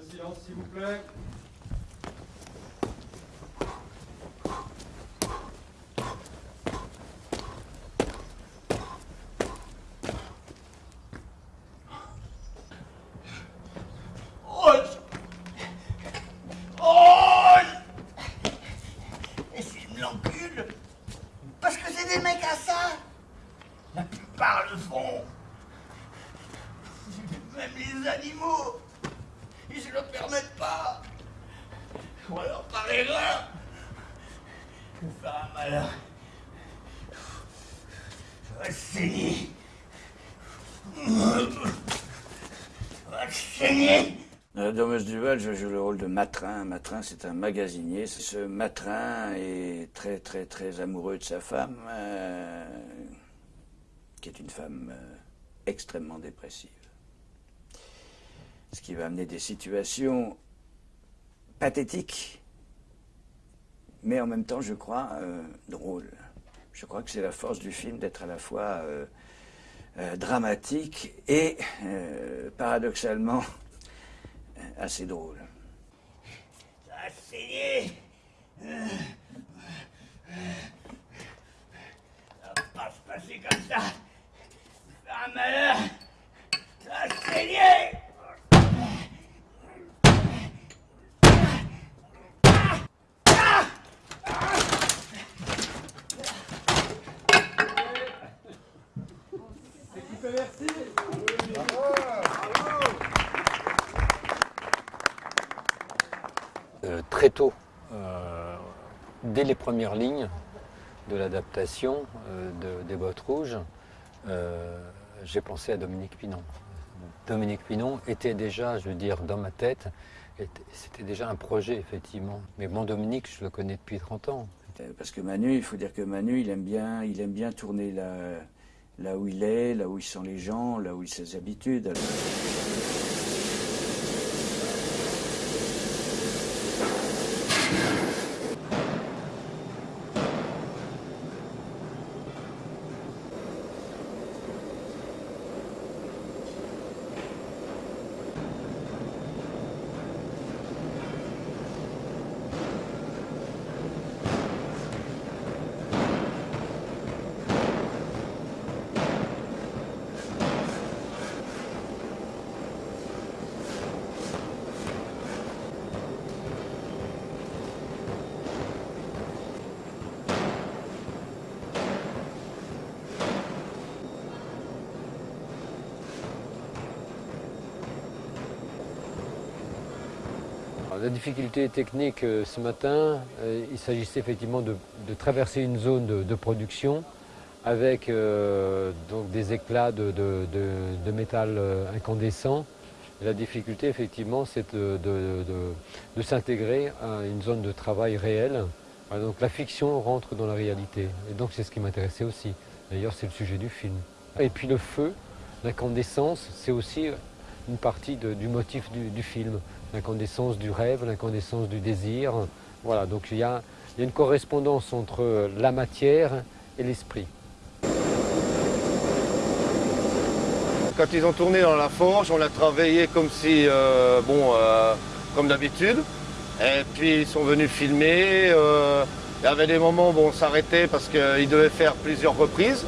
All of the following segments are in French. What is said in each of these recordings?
Silence, s'il vous plaît. Oh Et s'ils me l'enculent Parce que c'est des mecs à ça La plupart le font Même les animaux Ils se le permettent pas Ou alors par erreur vais faire un malheur Je vais saigner Je saigner Dans la Domus Duval, je joue le rôle de Matrin. Matrin, c'est un magasinier. Ce Matrin est très, très, très amoureux de sa femme, euh, qui est une femme euh, extrêmement dépressive. Ce qui va amener des situations pathétiques, mais en même temps, je crois, euh, drôles. Je crois que c'est la force du film d'être à la fois euh, euh, dramatique et, paradoxalement, assez drôle. Ça saigné Ça va pas se passer comme ça un malheur Ça a saigné Euh, très tôt, euh, dès les premières lignes de l'adaptation euh, de- des bottes rouges, j'ai pensé à Dominique Pinon. Dominique Pinon était déjà, je veux dire, dans ma tête, était- c'était déjà un projet, effectivement. Mais bon, Dominique, je le connais depuis 30 ans. Parce que Manu, il faut dire que Manu, il aime bien, il aime bien tourner là, là où il est, là où ils sont les gens, là où il ses habitudes. La difficulté technique euh, ce matin, euh, il s'agissait effectivement de, traverser une zone de, production avec euh, des éclats de, métal incandescent. La difficulté, effectivement, c'est de, s'intégrer à une zone de travail réelle. Donc la fiction rentre dans la réalité. Et donc c'est ce qui m'intéressait aussi. D'ailleurs, c'est le sujet du film. Et puis le feu, l'incandescence, c'est aussi une partie du motif du, film. L'incandescence du rêve, l'incandescence du désir. Voilà, donc il y a, il y a une correspondance entre la matière et l'esprit. Quand ils ont tourné dans la forge, on l'a travaillé comme si, euh, bon, euh, comme d'habitude. Et puis ils sont venus filmer. euh, il y avait des moments où on s'arrêtait parce qu'ils devaient faire plusieurs reprises.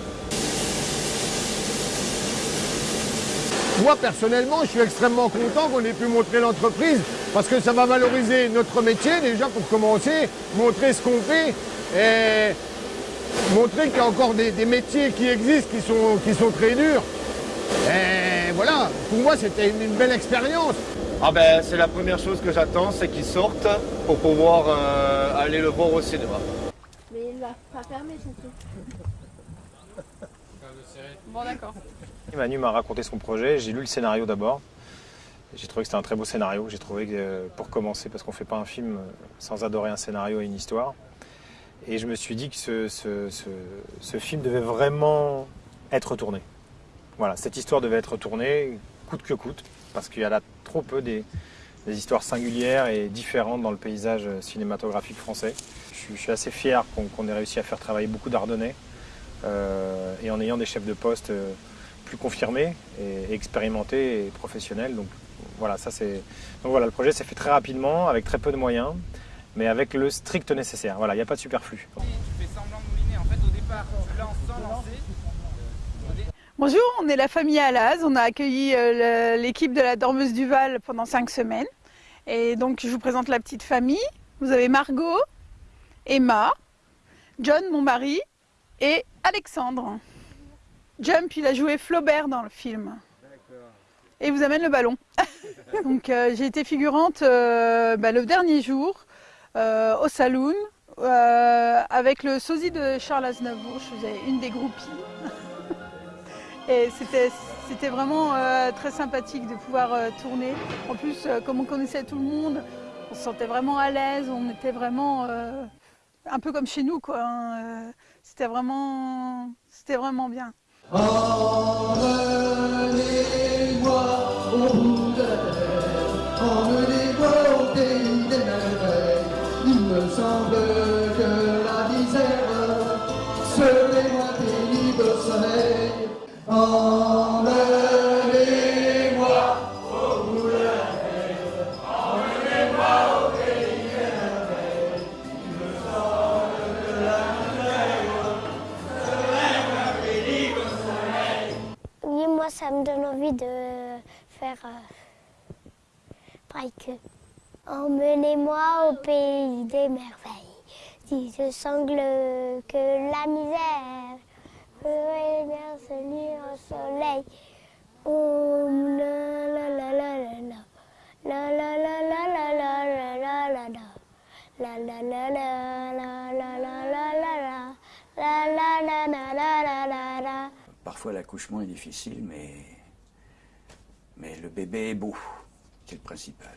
Moi, personnellement, je suis extrêmement content qu'on ait pu montrer l'entreprise parce que ça va valoriser notre métier, déjà pour commencer, montrer ce qu'on fait et montrer qu'il y a encore des, des métiers qui existent, qui sont, qui sont très durs. Et voilà, pour moi, c'était une, une belle expérience. Ah ben, c'est la première chose que j'attends, c'est qu'ils sortent pour pouvoir euh, aller le voir au cinéma. Mais il va pas fermer son truc. Bon, d'accord. Manu m'a raconté son projet, j'ai lu le scénario d'abord. J'ai trouvé que c'était un très beau scénario. J'ai trouvé que euh, pour commencer, parce qu'on ne fait pas un film euh, sans adorer un scénario et une histoire. Et je me suis dit que ce, film devait vraiment être tourné. Voilà, cette histoire devait être tournée, coûte que coûte, parce qu'il y a là trop peu des, histoires singulières et différentes dans le paysage euh, cinématographique français. Je suis, assez fier qu'on ait réussi à faire travailler beaucoup d'Ardennais et en ayant des chefs de poste euh, plus confirmés et, expérimentés et professionnels. Donc Voilà, ça c'est. Donc voilà, le projet s'est fait très rapidement, avec très peu de moyens, mais avec le strict nécessaire. Voilà, il n'y a pas de superflu. Bonjour, on est la famille Alaz. On a accueilli euh, l'équipe de la Dormeuse du Val pendant cinq semaines. Et donc, je vous présente la petite famille. Vous avez Margot, Emma, John, mon mari, et Alexandre. Jump, il a joué Flaubert dans le film. Et il vous amène le ballon. donc, euh, j'ai été figurante euh, bah, le dernier jour euh, au Saloon avec le sosie de Charles Aznavour. Je faisais une des groupies. Et c'était, vraiment très sympathique de pouvoir tourner. En plus, comme on connaissait tout le monde, on se sentait vraiment à l'aise, on était vraiment un peu comme chez nous. Quoi, hein, euh, c'était, vraiment, c'était vraiment bien. Emmenez-moi au bout de la terre, emmenez-moi au pays des merveilles. Il me semble que la misère serait moins pénible au soleil. Faire euh, que. Emmenez-moi au pays des merveilles. Si je sangle que la misère ferait bien se nuire au soleil. Oh, la la la la la la. La la la la la la la la la la. La la la la la la. Parfois l'accouchement est difficile, mais le bébé est beau, c'est le principal.